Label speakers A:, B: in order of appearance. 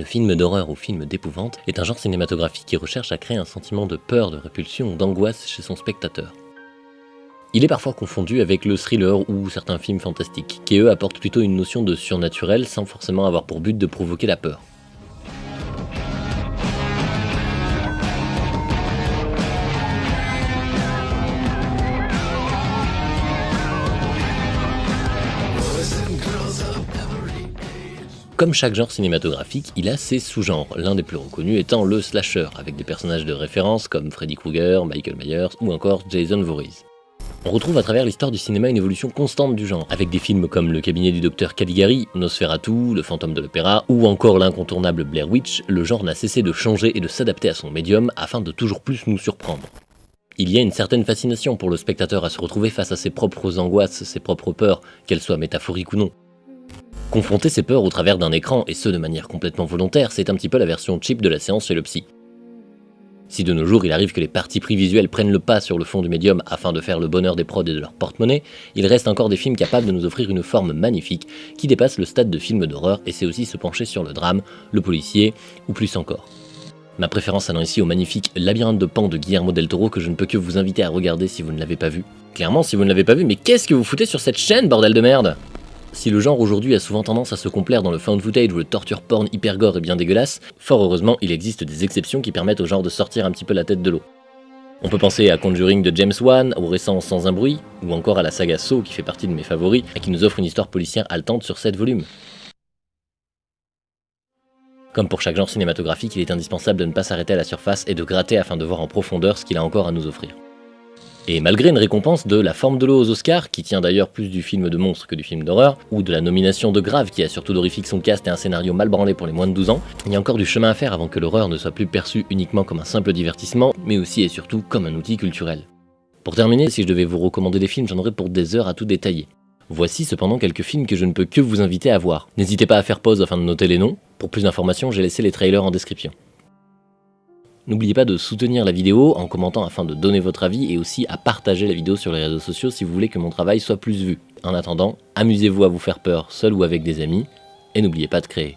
A: Le film d'horreur ou film d'épouvante est un genre cinématographique qui recherche à créer un sentiment de peur, de répulsion ou d'angoisse chez son spectateur. Il est parfois confondu avec le thriller ou certains films fantastiques, qui eux apportent plutôt une notion de surnaturel sans forcément avoir pour but de provoquer la peur. Comme chaque genre cinématographique, il a ses sous-genres, l'un des plus reconnus étant le slasher, avec des personnages de référence comme Freddy Krueger, Michael Myers ou encore Jason Voorhees. On retrouve à travers l'histoire du cinéma une évolution constante du genre, avec des films comme Le cabinet du docteur Caligari, Nosferatu, Le fantôme de l'opéra, ou encore l'incontournable Blair Witch, le genre n'a cessé de changer et de s'adapter à son médium afin de toujours plus nous surprendre. Il y a une certaine fascination pour le spectateur à se retrouver face à ses propres angoisses, ses propres peurs, qu'elles soient métaphoriques ou non. Confronter ses peurs au travers d'un écran, et ce de manière complètement volontaire, c'est un petit peu la version cheap de la séance chez le psy. Si de nos jours il arrive que les parties pris visuelles prennent le pas sur le fond du médium afin de faire le bonheur des prods et de leur porte-monnaie, il reste encore des films capables de nous offrir une forme magnifique qui dépasse le stade de film d'horreur et c'est aussi se pencher sur le drame, le policier ou plus encore. Ma préférence allant ici au magnifique Labyrinthe de Pan de Guillermo del Toro que je ne peux que vous inviter à regarder si vous ne l'avez pas vu. Clairement, si vous ne l'avez pas vu, mais qu'est-ce que vous foutez sur cette chaîne, bordel de merde? Si le genre aujourd'hui a souvent tendance à se complaire dans le found footage ou le torture porn hyper gore et bien dégueulasse, fort heureusement il existe des exceptions qui permettent au genre de sortir un petit peu la tête de l'eau. On peut penser à Conjuring de James Wan, au récent Sans un bruit, ou encore à la saga Saw qui fait partie de mes favoris et qui nous offre une histoire policière haletante sur 7 volumes. Comme pour chaque genre cinématographique, il est indispensable de ne pas s'arrêter à la surface et de gratter afin de voir en profondeur ce qu'il a encore à nous offrir. Et malgré une récompense de La forme de l'eau aux Oscars, qui tient d'ailleurs plus du film de monstre que du film d'horreur, ou de la nomination de Grave qui a surtout d'horrifique son cast et un scénario mal branlé pour les moins de 12 ans, il y a encore du chemin à faire avant que l'horreur ne soit plus perçue uniquement comme un simple divertissement, mais aussi et surtout comme un outil culturel. Pour terminer, si je devais vous recommander des films, j'en aurais pour des heures à tout détailler. Voici cependant quelques films que je ne peux que vous inviter à voir. N'hésitez pas à faire pause afin de noter les noms. Pour plus d'informations, j'ai laissé les trailers en description. N'oubliez pas de soutenir la vidéo en commentant afin de donner votre avis et aussi à partager la vidéo sur les réseaux sociaux si vous voulez que mon travail soit plus vu. En attendant, amusez-vous à vous faire peur seul ou avec des amis et n'oubliez pas de créer.